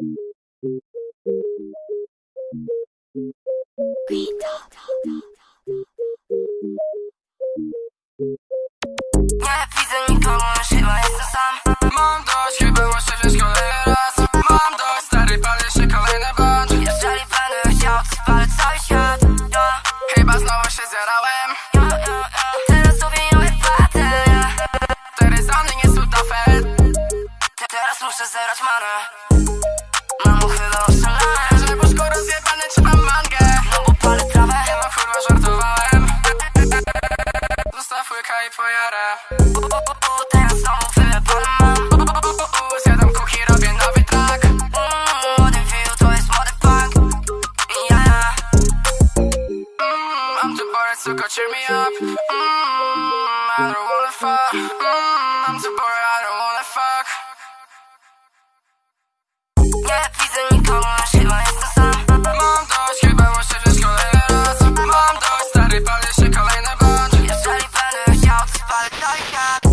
Nie widzę nikogo, chyba jestem sam. Mam dość, chyba muszę wziąć kolejny raz Mam dość, stary, palę się kolejny bądź Jeżeli będę chciał, to spalę cały świat. Chyba znowu się zjarałem Mamo, chyba oszalałem Że puszko rozjebane, trzymam mangę No bo palę trawę Nie no, kurwa, żartowałem Zostaw łyka i pojarę Teraz znowu mam u, Zjadam kuki, robię nowy track Mm, Młody view, to jest młody punk Ja, ja Mm, I'm too bored, so go cheer me up. Mm, I don't wanna fuck. Mm, I'm too bored, Nie widzę nikogo, aż chyba jest to sam Mam dość, chyba muszę żyć kolejny raz. Mam dość, stary, palę się kolejny bądź Jeżeli będę chciał, to spalę trójkę